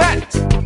set.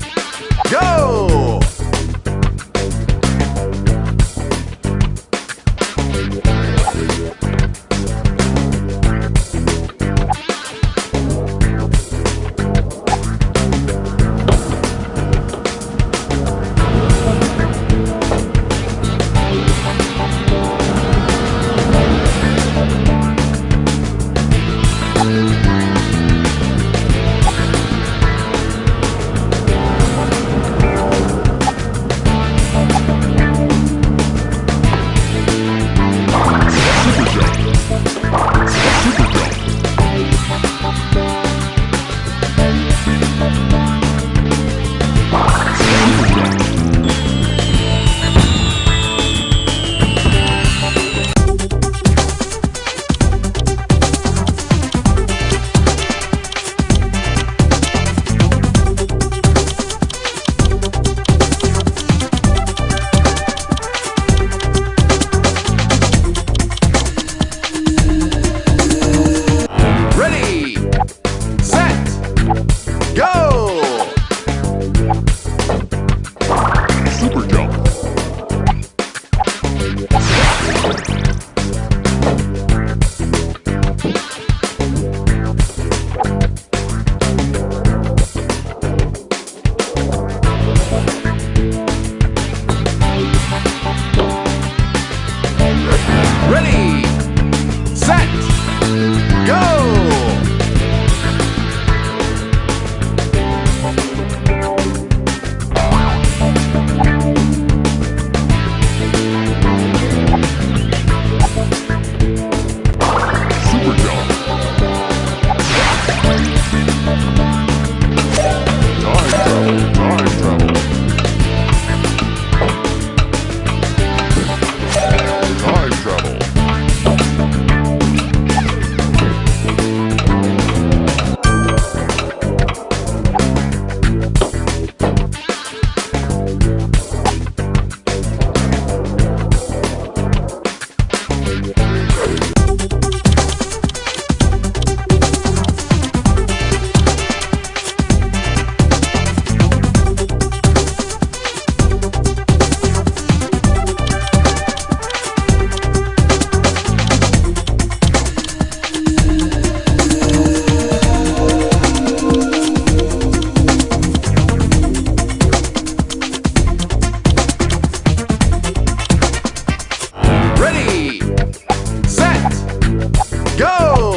go!